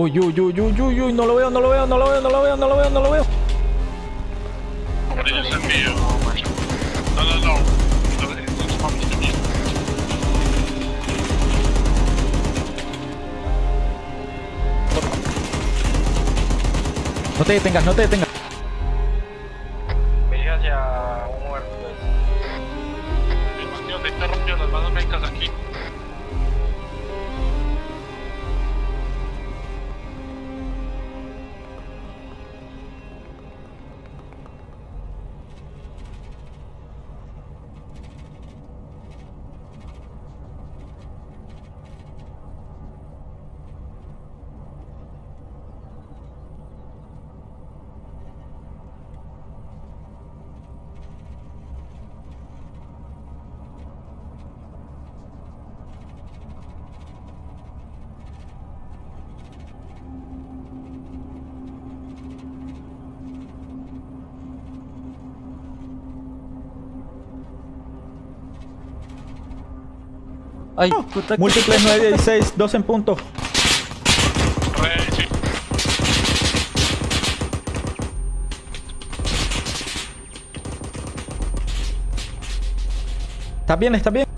Uy, uy, uy, uy, uy, uy, no lo veo, no lo veo, no lo veo, no lo veo, no lo veo, no lo veo. Ellos. No te detengas, no te detengas. Ay, múltiples 9, 16, 2 en punto. Re, sí. ¿Está bien? ¿Está bien?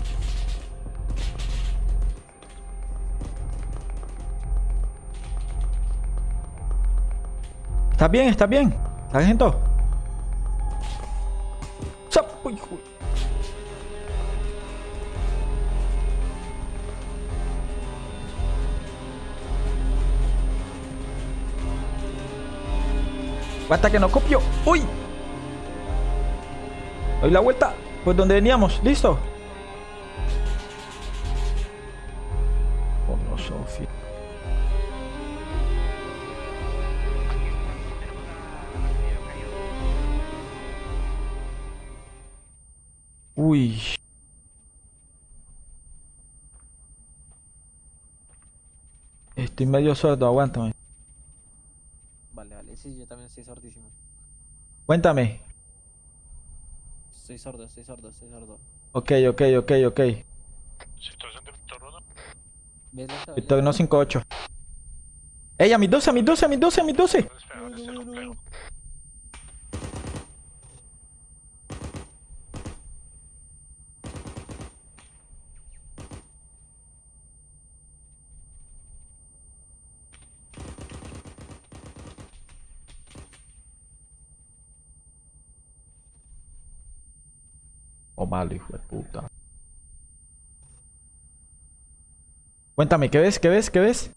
¿Está bien? ¿Está bien? ¿Sargento? Hasta que no copio. ¡Uy! Doy la vuelta. Pues donde veníamos. ¿Listo? Oh, no, Sofía. Uy. Estoy medio sordo, aguántame. Vale, sí, yo también estoy sordísimo. Cuéntame. Estoy sordo, estoy sordo, estoy sordo. Ok, ok, ok, ok. Situación de Víctor 1. ¿Ves lento? ¿Ves Victor, no lento? 58. ¡Ey, a mis 12, a mis 12, a mis 12, a mis 12! De puta. Cuéntame, ¿qué ves? ¿Qué ves? ¿Qué ves?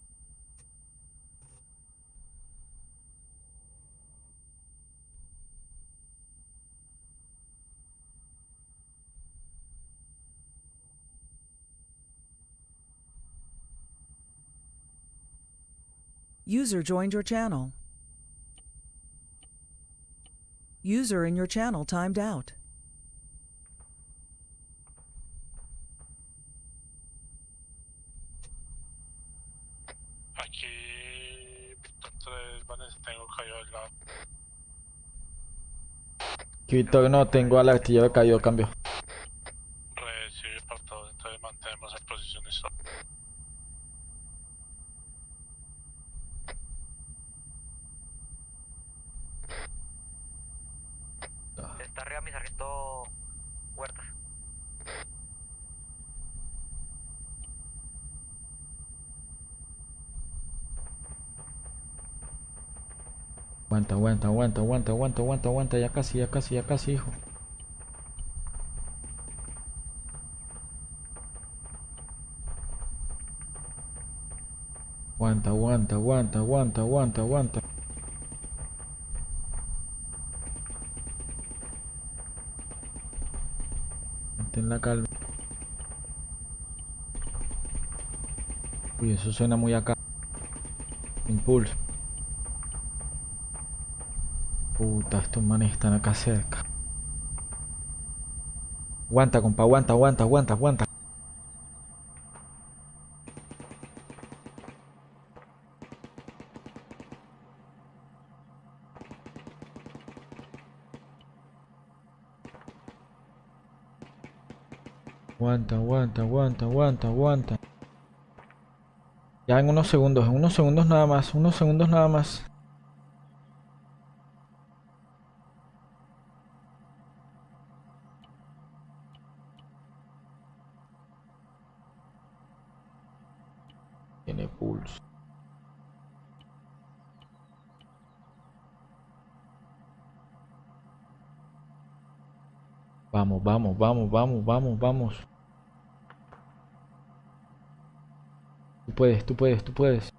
User joined your channel. User in your channel timed out. Que Victor, no, tengo al artillero caído, cambio. Recibe para todos, entonces mantenemos en posición eso. Está arriba mi sargento Huertas. Aguanta, aguanta, aguanta, aguanta, aguanta, aguanta. Ya casi, ya casi, ya casi, hijo. Aguanta, aguanta, aguanta, aguanta, aguanta, aguanta. Mantén la calma. Uy, eso suena muy acá. Impulso. Puta, estos manes están acá cerca. Aguanta, compa, aguanta, aguanta, aguanta, aguanta. Aguanta, aguanta, aguanta, aguanta, aguanta. Ya en unos segundos, en unos segundos nada más, unos segundos nada más. Tiene pulso. Vamos, vamos, vamos, vamos, vamos. Tú puedes, tú puedes, tú puedes.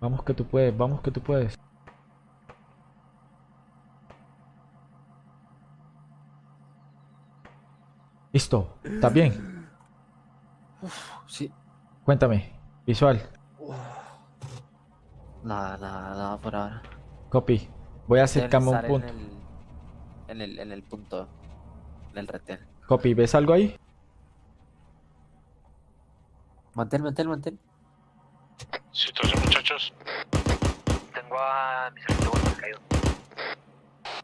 Vamos que tú puedes, vamos que tú puedes. Listo, ¿estás bien? Cuéntame, visual, Nada, nada, nada por ahora. copy. Voy a acercarme a un punto. En el, en el, en el punto. En el retén. Copy, ¿ves algo ahí? Mantén, mantén, mantén. Situación, muchachos. Tengo a mi sargento Huertas caído.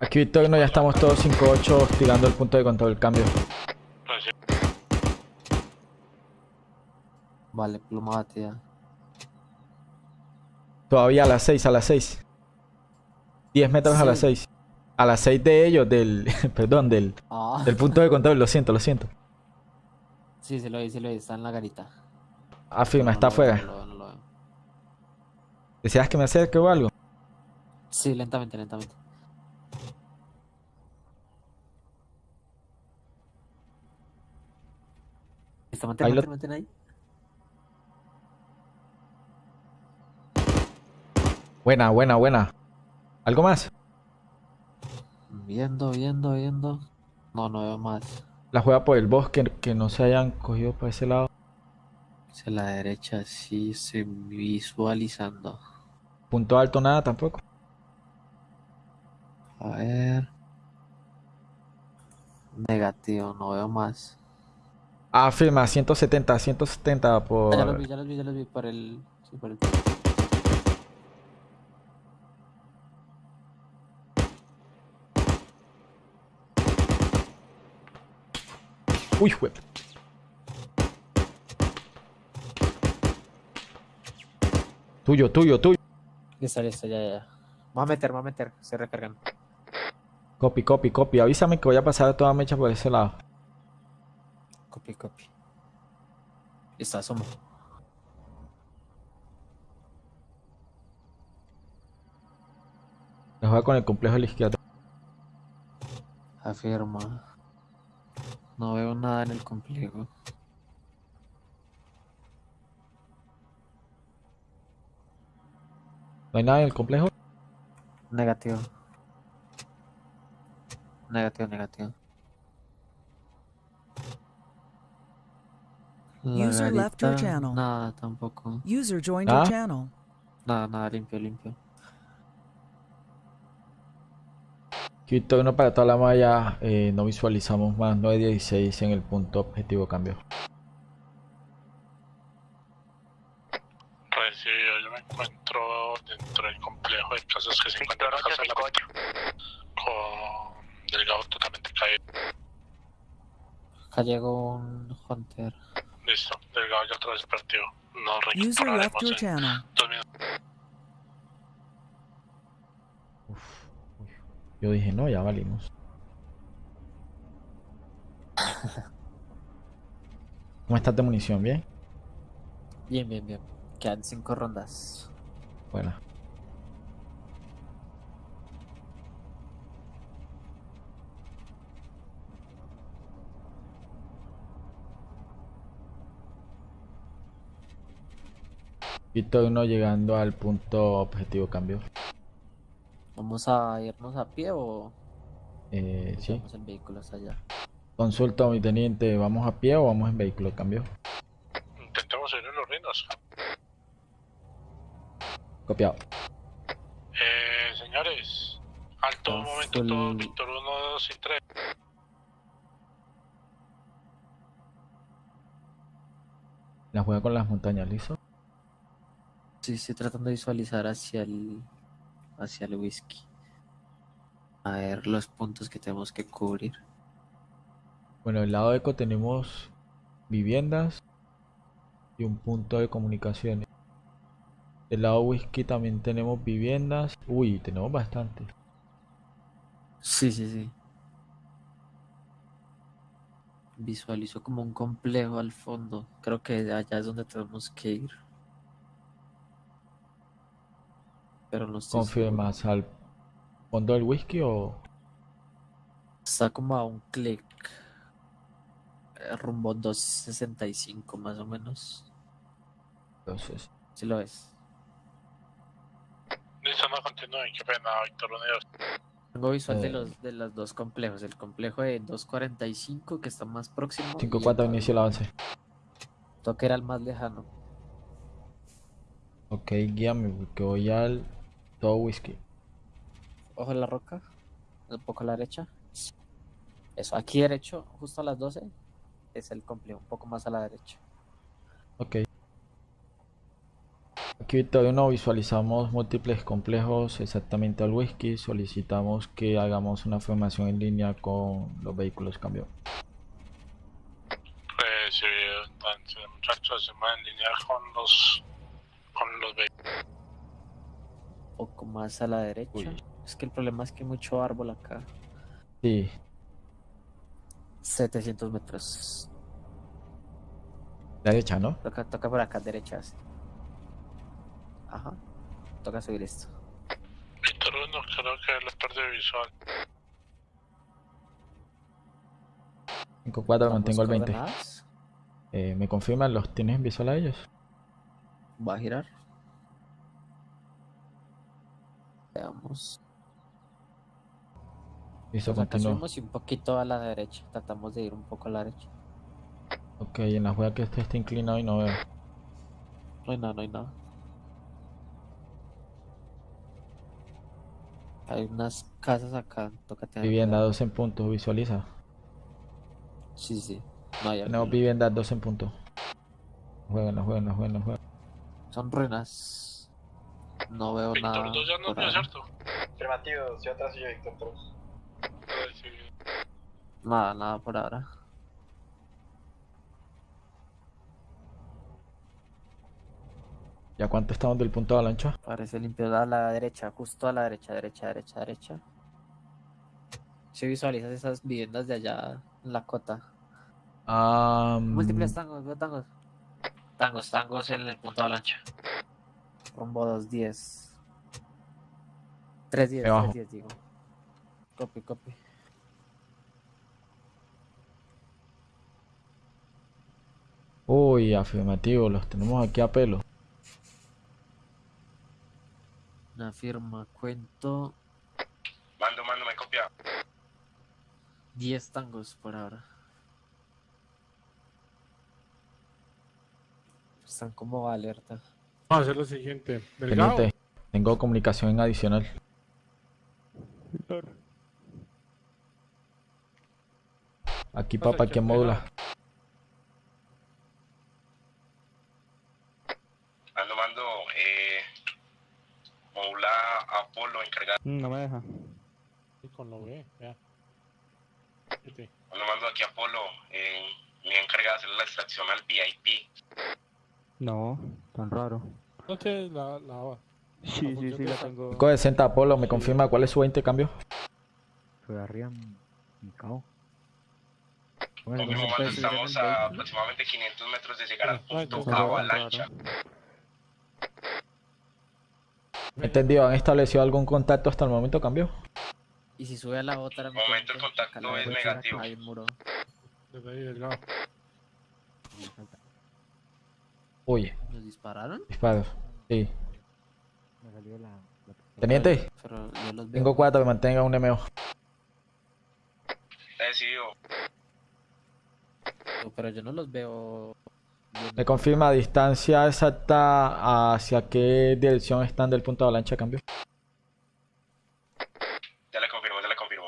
Aquí Victorino, ya estamos todos 5-8 hostigando el punto de control, cambio. Vale, pluma batida. Todavía a las 6, a las 6. 10 metros a las Sí. 6. A las 6 de ellos, del. perdón, del, Ah. del punto de control, lo siento, lo siento. Sí, sí lo vi, sí lo vi. Está en la garita. Afirma, No, está no veo, afuera. no lo veo, no lo veo. ¿Deseas que me acerque o algo? Sí, lentamente, lentamente. Listo, mantén, Ahí lo- mantén, mantén ahí. Buena, buena, buena. ¿Algo más? Viendo, viendo, viendo. No, no veo más. La juega por el bosque, que no se hayan cogido por ese lado. Hacia la derecha, sí, estoy visualizando. Punto alto, nada tampoco. A ver. Negativo, no veo más. Afirma, 170, 170 por. Ya los vi, ya los vi, ya los vi por el. Sí, por el. Uy, jue- Tuyo, tuyo, tuyo. Listo, listo, ya, ya. ya. Vamos a meter, vamos a meter. Estoy recargando. Copy, copy, copy. Avísame que voy a pasar toda mecha por ese lado. Copy, copy. Listo, asomo. La juega con el complejo de la izquierda. Afirma. No veo nada en el complejo. ¿No hay nada en el complejo? Negativo. Negativo, negativo. La User left your channel. Nada, tampoco. User joined Ah. your channel. Nada, nada, limpio, limpio. Quito uno para toda la malla. eh, no visualizamos más 916 en el punto objetivo cambio. Recibido, yo me encuentro dentro del complejo de casas que se encuentra en la casa de la 58. con Delgado totalmente caído. Acá llegó un Hunter. Listo, Delgado ya otra vez partido. Left recuperaremos your en channel. dos minutos. Uf, uy. Yo dije, no, ya valimos. ¿Cómo estás de munición? ¿Bien? Bien, bien, bien. Quedan cinco rondas. Buena. Quito uno llegando al punto objetivo cambio. ¿Vamos a irnos a pie o Eh, sí. el vehículo hasta allá? Consulta, mi teniente, ¿vamos a pie o vamos en vehículo cambio? Intentemos ir en los reinos. Copiado. Eh, señores, alto un Está momento todos, Víctor 1, 2 y 3. La juega con las montañas, ¿listo? Sí, estoy tratando de visualizar hacia el hacia el whisky. A ver los puntos que tenemos que cubrir. Bueno, del lado eco tenemos viviendas y un punto de comunicaciones. Del lado whisky también tenemos viviendas. Uy, tenemos bastante. Sí, sí, sí. Visualizo como un complejo al fondo. Creo que allá es donde tenemos que ir. Pero no estoy seguro. ¿Confirmas al fondo del whisky o...? Está como a un clic. eh, Rumbo 265 más o menos. Entonces, Si lo ves. Listo, no continúen. Qué pena, Víctor Unidos. Tengo visual de Eh. los de los dos complejos. El complejo de 245 que está más próximo. y 5-4 el inicio el avance. toque era el más lejano. Ok, guíame porque voy al todo whisky. Ojo en la roca. Un poco a la derecha. Eso, aquí derecho, justo a las 12. Es el complejo, un poco más a la derecha. Ok. Aquí Victoria 1 visualizamos múltiples complejos exactamente al whisky. Solicitamos que hagamos una formación en línea con los vehículos cambio. Pues sí, entonces, muchachos, se van a alinear con los. con los vehículos. Un poco más a la derecha. Uy. Es que el problema es que hay mucho árbol acá. Sí, 700 metros. derecha, ¿no? Toca, toca por acá, derecha. sí. Ajá. Toca subir esto. Víctor 1, creo que le perdí visual. 5-4 Damos mantengo el 20. coordenadas. Eh, ¿Me confirman los tienes en visual a ellos? Va a girar. Veamos. Listo, Pues y un poquito a la derecha. Tratamos de ir un poco a la derecha. Ok, en la juega que este está inclinado y no veo. No hay nada, no hay nada. Hay unas casas acá. Toca tener Vivienda cuidado. 2 en punto, visualiza. Sí, sí. No hay algo. vivienda 2 en punto. Juegan, no juegan, no juegan, no juegan. Son ruinas. No veo Víctor nada. 2 ya no ahora. ¿cierto? Afirmativo, estoy atrás yo, Víctor 3. Ay, sí. Nada, nada por ahora. ¿Ya cuánto estamos del punto de avalancha? Parece limpio a la derecha, justo a la derecha, derecha, derecha, derecha. Si visualizas esas viviendas de allá en la cota. Ah, Múltiples tangos, veo tangos. Tangos, tangos en el punto de avalancha. Rumbo 210. 310, Debajo. 310 digo. Copy, copy. Uy, afirmativo, los tenemos aquí a pelo. Una firma, cuento Mando, mando, me copia. 10 tangos por ahora. Están como alerta. Vamos a hacer lo siguiente. Delgado. Teniente, tengo comunicación en adicional. Aquí papá, ¿quién chef, modula? Mando, mando, eh. Moula Apolo encargado. No me deja. Y con lo ve, vea. Vete. Mando, mando aquí a Apolo. Eh, me he encargado de hacer la extracción al VIP. No, tan raro. No te la, la Sí, sí, sí, la tengo. 5 de 60 Apolo, ¿me confirma cuál es su 20 cambio? Fue. Confirmo, se mando, puede subir en estamos el a aproximadamente 500 metros de llegar al punto no, avalancha. Entendido, ¿han establecido algún contacto hasta el momento cambio? Y si sube a la otra, me Momento, el contacto es negativo. Hay un muro. Desde ahí, Delgado. ¿Nos dispararon? disparos. Sí. Me salió la. la Teniente, Pero yo los veo. tengo 4, mantenga un MO. Decidido. Pero yo no los veo. ¿Me confirma distancia exacta hacia qué dirección están del punto de avalancha cambio? Ya le confirmo, ya le confirmo.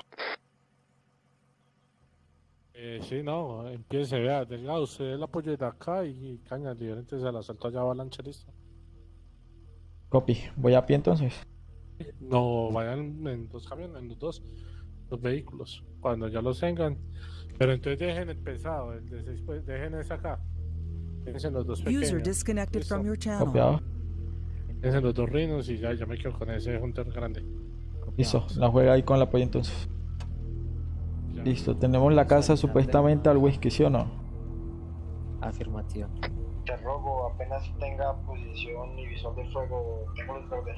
Eh, sí, no, empiece, vea. Delgado, usted el apoyo de acá y, y caña, diferentes al asalto allá avalancha, listo. Copy, voy a pie entonces. No, vayan en dos camiones, en los dos. los vehículos. Cuando ya los tengan. Pero entonces dejen el pesado, el de seis, pues, dejen ese acá. Déjense los dos User pequeños. disconnected from your channel. Copiado. Déjense los dos rinos y ya, ya me quedo con ese hunter grande. Listo. La juega ahí con la polla entonces. Listo. Tenemos la casa supuestamente al whisky, ¿sí o no? Afirmativo. Te robo, apenas tenga posición y visual de fuego, tengo luz verde.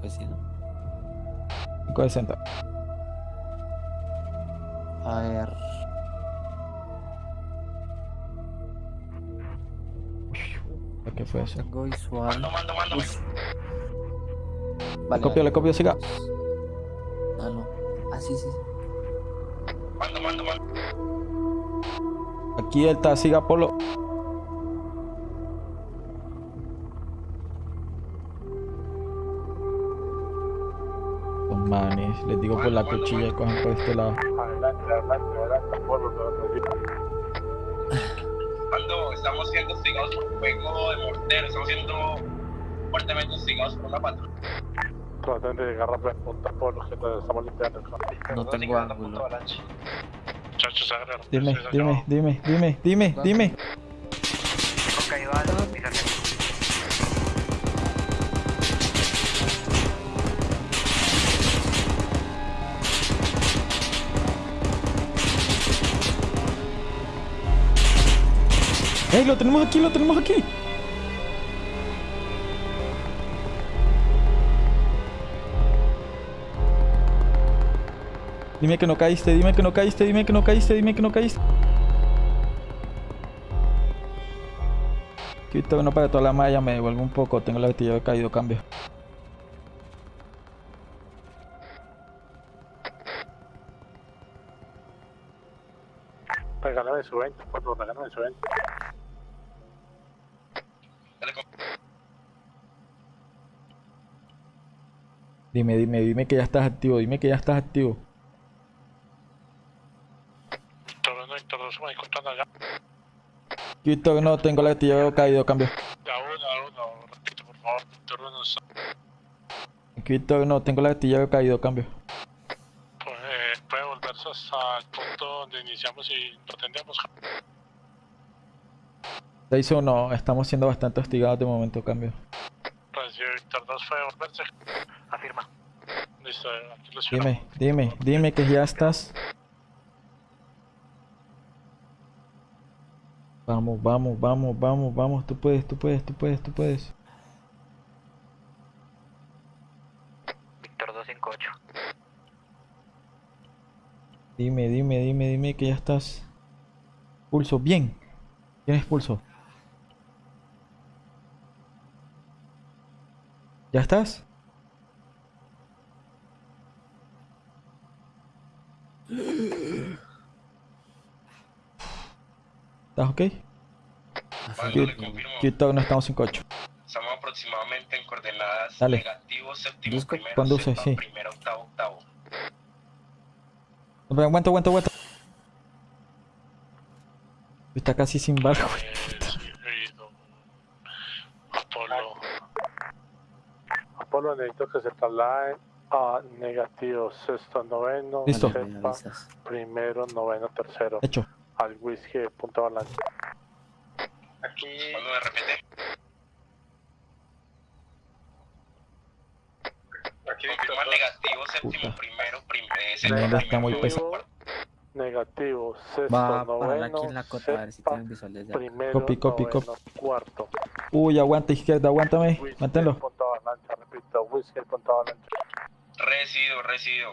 Pues sí, ¿no? 560. A ver. ¿Qué fue eso? Tengo visual. Mando, mando, mando. Le Vale, copio, le copio, siga. Sí, sí. Mando, mando, mando. Aquí Delta, siga Polo. Los manes, les digo por la cuchilla y cogen por este lado. Adelante, adelante, adelante. Polo. Mando, estamos siendo hostigados por fuego de mortero. Estamos siendo fuertemente hostigados por una patrulla. Traten de lo estamos limpiando. No tengo ángulo. Muchachos. Dime, dime, dime, dime, dime, dime. ¡Ey, lo tenemos aquí, lo tenemos aquí! Dime que no caíste, dime que no caíste, dime que no caíste, dime que no caíste. Quito que no para toda la malla, me devuelvo un poco, tengo la artillería de caído, cambio. Regálame su 20, Polo, regálame su 20. Dime, dime, dime que ya estás activo, dime que ya estás activo. Víctor 1, Víctor 2, me encontrando allá. Quito que no tengo la artillería de caído, cambio. Ya uno, a uno. Repite, por favor. Víctor 1, Quito que no tengo la artillería de caído, cambio. pues, eh, puede volverse hasta el punto donde iniciamos y pretendemos. 6-1, estamos siendo bastante hostigados de momento, cambio. Recibe Víctor 2, puede volverse. Afirma. Listo, aquí lo. Dime, dime, dime que ya estás. Vamos, vamos, vamos, vamos, vamos, tú puedes, tú puedes, tú puedes, tú puedes. Víctor 258. Dime, dime, dime, dime que ya estás. Pulso, bien. Tienes pulso. ¿Ya estás? ¿Estás ok? Mando, le confirmo. Quito, no estamos 5-8. Estamos aproximadamente en coordenadas Dale. negativo, séptimo, Busco. primero, Conduce, sí. primero, octavo, octavo. Aguanta, aguanta, aguanta. Está casi sin barco. Recibido. Apolo. Apolo, necesito que se traslade a negativo, sexto, noveno, Listo. Vale, sepa, primero, noveno, tercero, Hecho. Al whisky de punta avalancha. Aquí, Mando de repente. aquí Víctor Confirma 2. negativo, séptimo, primero, primero. Mierda, está muy pesado. Negativo, sexto, Va noveno, aquí en la cota a ver si sepa, tienen visuales de acá. primero, Copy, copy, noveno, cuarto. Uy, aguanta izquierda, aguántame. Whisky Manténlo. repito, whisky. Resido, resido.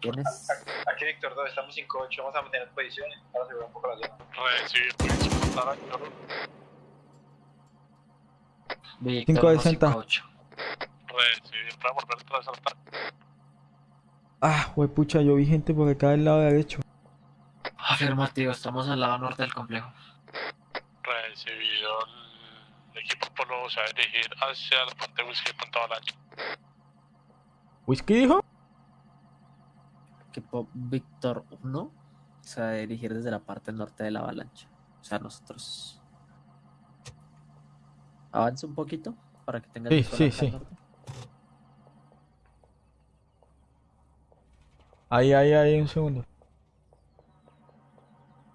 ¿Tienes? Aquí Víctor 2, estamos 5-8, vamos a mantener posiciones para asegurar un poco la zona. Recibido. Víctor, Cinco de unos sesenta. 5-8. Recibido. Puede volver al ataque. Ah, pucha, yo vi gente por acá del lado derecho. Afirmativo, estamos al lado norte del complejo. Recibido. El equipo Apolo se va a dirigir hacia la parte de whisky de Punta Avalancha. ¿Whisky dijo? Equipo Víctor 1 se va a dirigir desde la parte norte de la avalancha. O sea, nosotros. Avance un poquito para que tengas Sí, sí, sí. norte. Ahí, ahí, ahí, un segundo.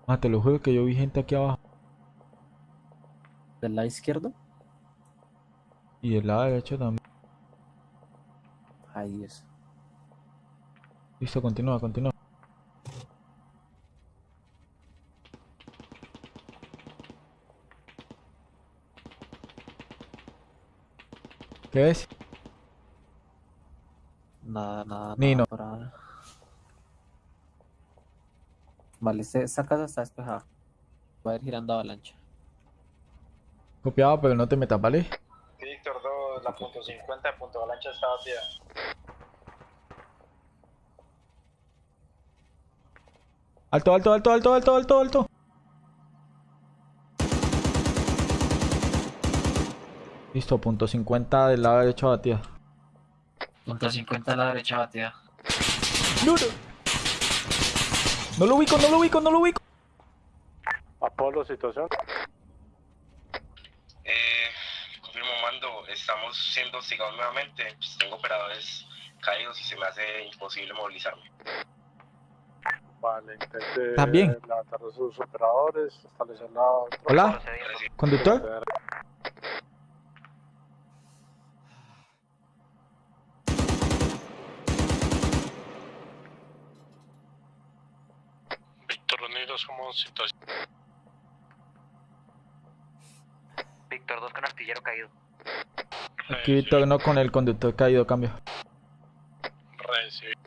Ah, te lo juro que yo vi gente aquí abajo. Del lado izquierdo. Y del lado derecho también. Ahí es. Listo, continúa, continúa. ¿Qué ves? Nada, nada, Ni nada. Vale, esta casa está despejada. Va a ir girando avalancha. Copiado, pero no te metas, ¿vale? Sí, Víctor 2, la punto 50 de punto avalancha está vacía. Alto, alto, alto, alto, alto, alto, alto. Listo, punto 50 del lado derecho batida. Punto 50 a la derecha batida. No, no. No lo ubico, no lo ubico, no lo ubico. Apolo, situación. Eh, confirmo mando, estamos siendo hostigados nuevamente. Pues tengo operadores caídos y se me hace imposible movilizarme. Vale, intente También. levantar a sus operadores, establecer la... Hola, conductor. Víctor Unido, somos situación. Víctor 2 con artillero caído. Aquí Víctor no con el conductor caído, cambio. Recibido.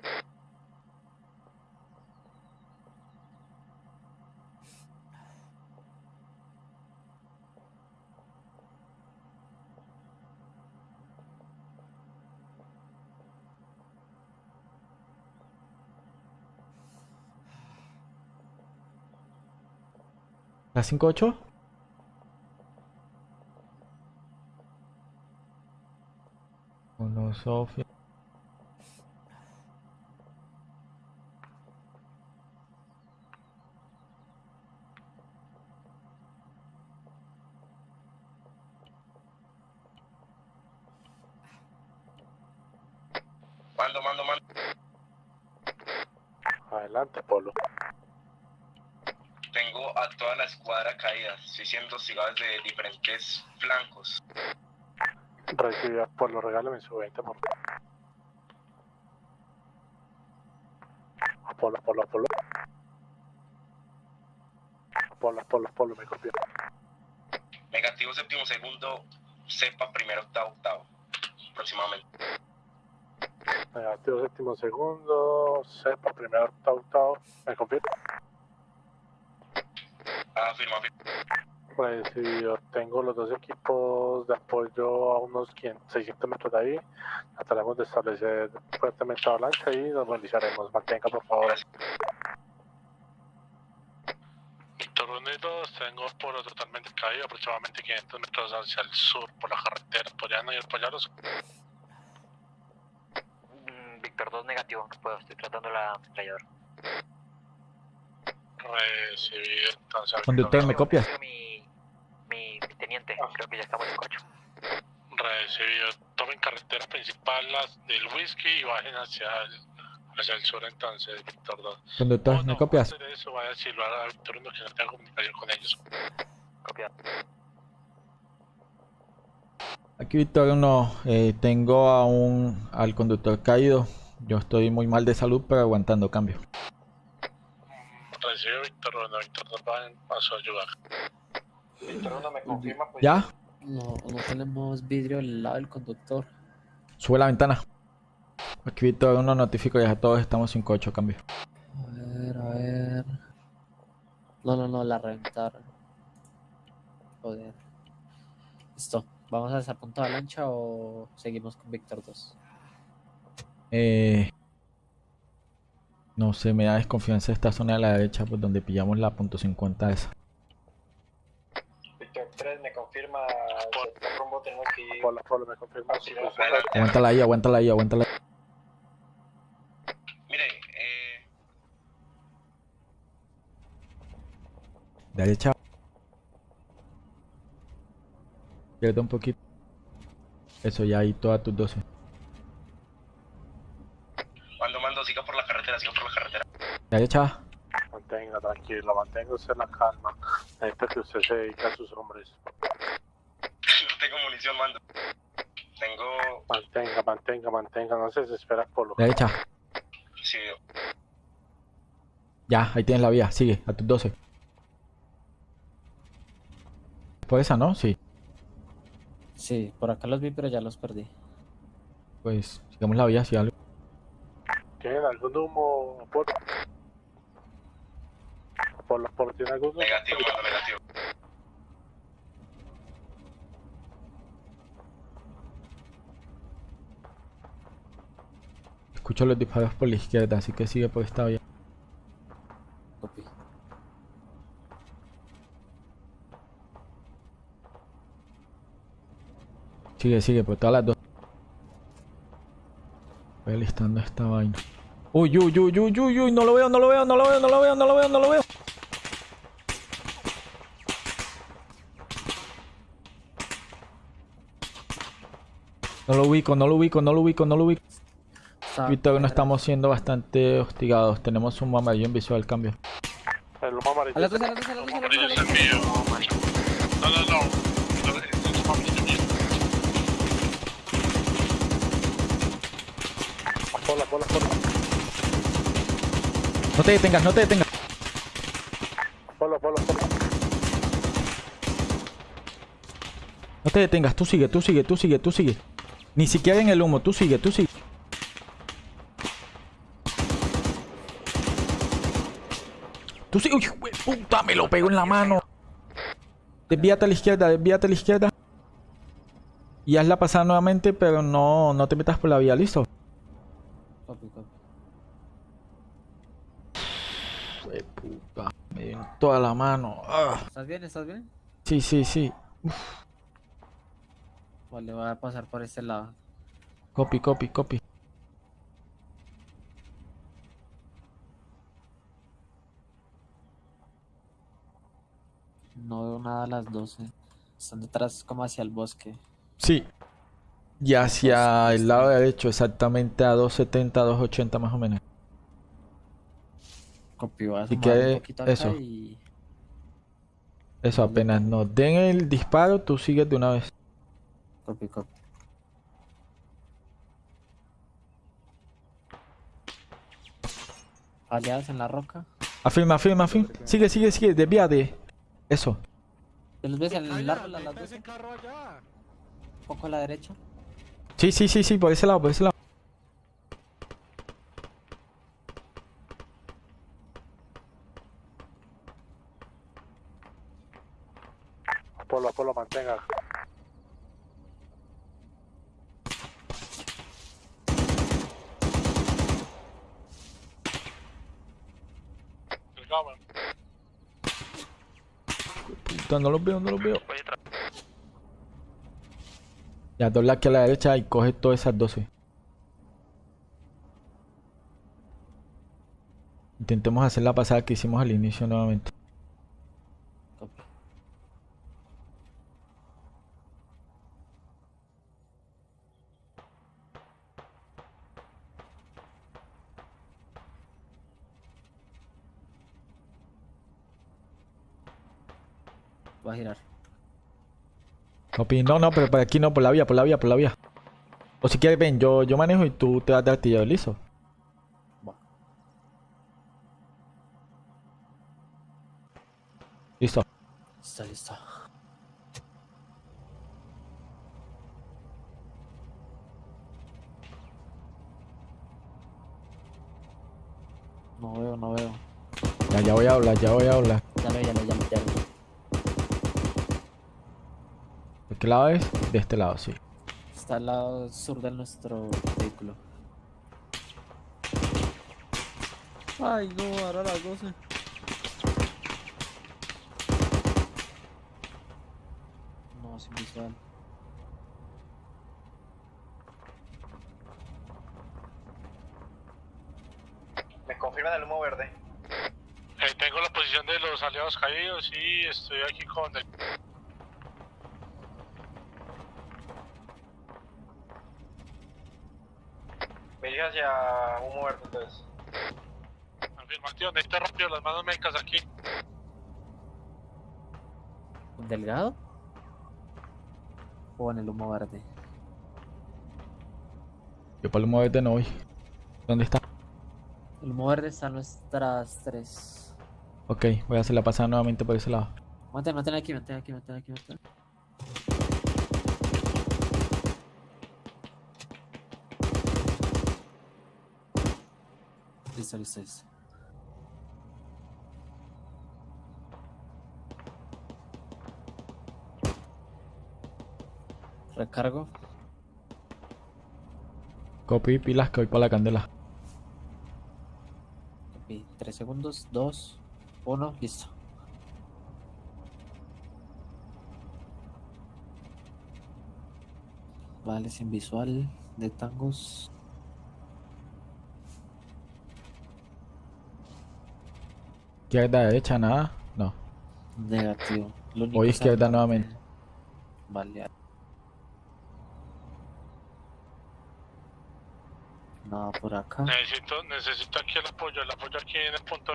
¿La 58? Uno, Sofía. Mando, mando, mando. Adelante, Polo. Tengo a toda la escuadra caída. Estoy siendo hostigado desde diferentes flancos. Recibe Apolo, regálame su 20 por. Apolo, Apolo, Apolo. Apolo, Apolo, Apolo, me copió. Negativo séptimo segundo, cepa primero octavo octavo. Aproximadamente. Negativo séptimo segundo, sepa, primero, octavo, octavo. ¿Me confirma? Ah, firma, firma. Recibido. Tengo los dos equipos de apoyo a unos 500, 600 metros de ahí. Trataremos de establecer fuertemente avalancha y nos movilizaremos. Mantenga, por favor. Víctor Unido, tengo por totalmente caído, aproximadamente 500 metros hacia el sur por la carretera. ¿Podrían ir a apoyarlos? Mm, Víctor 2 negativo, no puedo, estoy tratando la ametralladora. Recibido, entonces. Conductor, ¿me copias? Mi, mi teniente, creo que ya estamos en cocho. Recibido. Tomen carretera principal las del whisky y bajen hacia el, hacia el sur entonces, Víctor 2. Conductor, Oh, ¿me no, copias? de eso, vaya a silbar a Víctor 1 que no tenga comunicación con ellos. Copiado. Aquí Víctor 1, eh, tengo a un, al conductor caído. Yo estoy muy mal de salud, pero aguantando cambio. Recibido Víctor 1, Víctor 2 va en paso a ayudar. Víctor 1 me confirma pues ¿Ya? No, no tenemos vidrio al lado del conductor. Sube la ventana. Aquí Víctor 1, notifico ya a todos estamos 5-8, cambio. A ver, a ver. No, no, no, la reventaron. Joder. Listo. ¿Vamos a esa punta de lancha o seguimos con Víctor 2? Eh, no sé, me da desconfianza esta zona de la derecha, pues donde pillamos la punto .50 esa. Víctor 3 me confirma el rumbo tenemos que ir Apolo, Apolo, me confirma su Adelante. situación. Aguántala ahí, aguántala ahí, aguántala ahí. Mire, eh, Derecha. Izquierda un poquito. Eso, ya ahí todas tus 12. mando, mando siga por la carretera, siga por la carretera. Derecha. Mantenga, tranquilo, mantenga usted la calma. Necesito que usted se dedique a sus hombres. Tengo munición, mando. Tengo... Mantenga, mantenga, mantenga, no se desespera por lo Derecha. Sí, Ya, ahí tienes la vía. Sigue, a tus 12. Por esa, ¿no? Sí. Sí, por acá los vi, pero ya los perdí. Pues sigamos la vía, si algo. ¿Tienen algún humo, Apolo? Apolo, Apolo, ¿tiene algún humo? negativo, negativo. Escucho los disparos por la izquierda, así que sigue por esta vía. Copy. Sigue, sigue, por todas las dos. Voy alistando esta vaina. Uy, uy, uy, uy, uy, uy, no lo veo, no lo veo, no lo veo, no lo veo, no lo veo, no lo veo. No lo ubico, no lo ubico, no lo ubico, no lo ubico. Está- Víctor, no estamos siendo bastante hostigados. Tenemos un amarillo en visual cambio. El humo amarillo. A a a Amarillo es el mío. No, no, no. No, te detengas, no te detengas. Apolo, Apolo, Apolo. No te detengas, tú sigue, tú sigue, tú sigue, tú sigue. Ni siquiera en el humo, tú sigue, tú sigue. Uy, puta, me lo pego en la mano. Desvíate a la izquierda, desvíate a la izquierda. Y hazla pasar nuevamente, pero no, no te metas por la vía, ¿listo? Copy, copy. Puta, me dio en toda la mano. Ah. ¿Estás bien? ¿Estás bien? Sí, sí, sí. Vale, voy a pasar por este lado. Copy, copy, copy. No veo nada a las 12. Están detrás como hacia el bosque. Sí. Y hacia el lado derecho, exactamente a 270, 280 más o menos. A Así que un poquito acá eso. y... Eso, apenas nos den el disparo, tú sigues de una vez. Copy, copy. Aliados en la roca. Afirma, afirma, afirma. Sigue, sigue, sigue, desvíate. Eso. ¿Te los ves en el árbol a las 12? Un poco a la derecha. Sí, sí, sí, sí, por ese lado, por ese lado. Apolo, Apolo, mantenga. Puta, no los veo, no los veo. Ya, dobla aquí a la derecha y coge todas esas 12. Intentemos hacer la pasada que hicimos al inicio nuevamente. Copy. Voy a girar. Copy. No, no, pero por aquí no, por la vía, por la vía, por la vía. O si quieres, ven, yo, yo manejo y tú te vas de artillero, listo. Va. Listo. Está listo. No veo, no veo. Ya, ya voy a hablar, ya voy a hablar. Ya lo, ya lo. ¿De qué lado es? De este lado, sí. Está al lado sur de nuestro vehículo. Ay, no, ahora las 12. No, sin visual. Me confirman el humo verde. Eh, tengo la posición de los aliados caídos y estoy aquí con el... Me dirige hacia humo verde entonces. Afirmación, necesito rápido las manos médicas aquí. ¿Un delgado? ¿O en el humo verde? Yo para el humo verde no voy. ¿Dónde está? El humo verde está en nuestras tres. Ok, voy a hacer la pasada nuevamente por ese lado. Mantén, mantén aquí, mantén aquí, mantén aquí, mantén. Listo, listo, listo. Recargo. Copy, pilas que voy para la candela. Copy. Tres segundos. Dos. Uno. Listo. Vale, sin visual de tangos. Izquierda, derecha, nada. No. Negativo. Voy izquierda nuevamente. Vale. Nada por acá. Necesito, necesito aquí el apoyo, el apoyo aquí en el punto.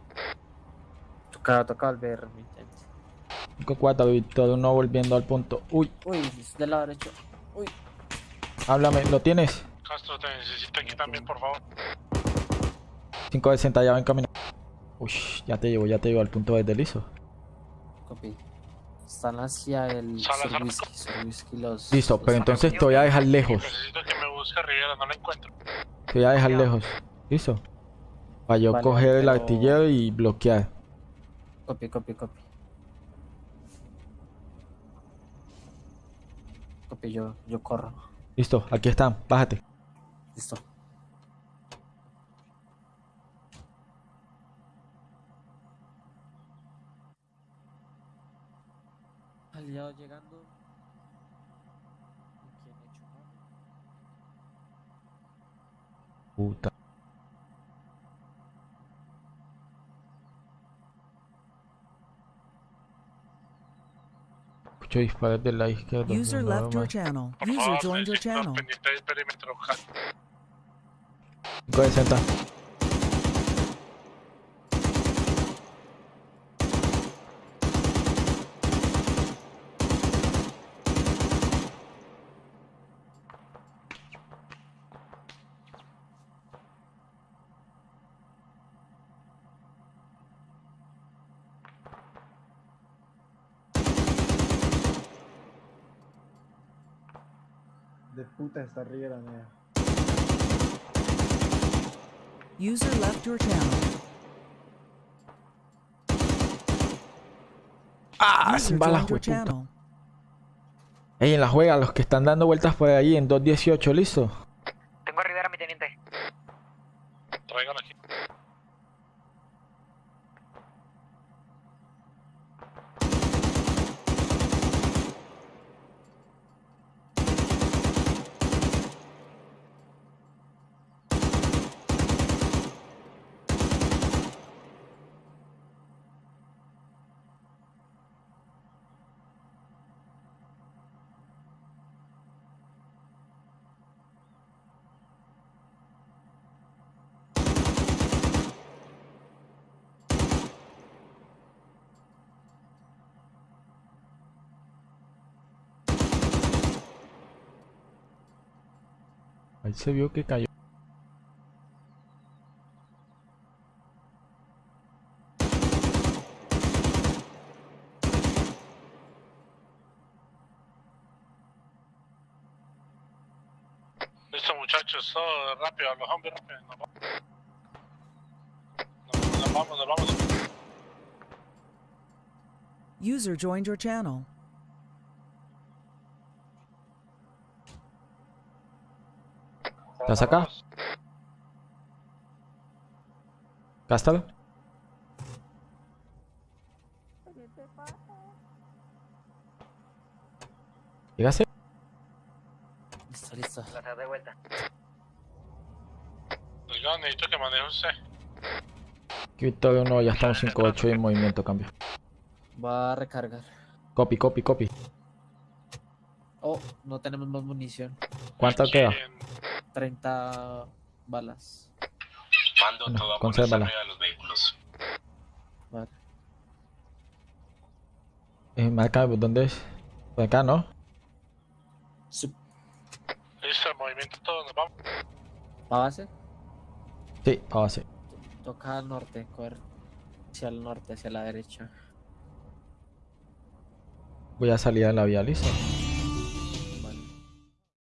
Toca, toca volver, mi gente. 5-4, Víctor, uno volviendo al punto. Uy, Uy, es del lado derecho. Uy. háblame, ¿lo tienes? Castro, te necesito aquí también, por favor. 560, ya ven camino. Uy, ya te llevo, ya te llevo al punto verde liso. Copy. Están hacia el Sur Whisky los... Listo, los pero entonces te voy a dejar lejos. Necesito que me busque Rivera, no la encuentro. Te voy a dejar lejos. ¿Listo? Para yo Vale, coger el artillero y bloquear. Copy, copy, copy. Copy, yo, yo corro. Listo, aquí están, bájate. Listo. Aliado llegando. Quién hecho no? Puta. Escucho disparos de la izquierda. User no, left your channel. User joined your channel. 560. puta está arriba la mía. User left your channel. Ah, sin balas, puta. Ey, en la juega, los que están dando vueltas por ahí en 2.18, ¿listo? Tengo a Rivera, mi teniente. Tráigalo aquí. Ahí se vio que cayó. Listo, muchachos, rápido, a los hombres rápido. Nos vamos. Nos, nos vamos, nos vamos. User joined your channel. ¿Estás acá? Cástalo. ¿Llegaste? Listo, listo. La de vuelta. Oiga, necesito que maneje usted. Aquí Victoria 1, ya estamos 5-8 y en movimiento, cambio. Va a recargar. Copy, copy, copy. Oh, no tenemos más munición. ¿Cuánto queda? En- 30... balas. Mando Bueno, todo a consérvala. arriba de los vehículos. Vale. Eh, marca, ¿dónde es? Por acá, ¿no? Sup- Listo, el movimiento todo, nos vamos. ¿Va base? Sí, a base. Toca al norte, correr hacia el norte, hacia la derecha. Voy a salir a la vía, listo.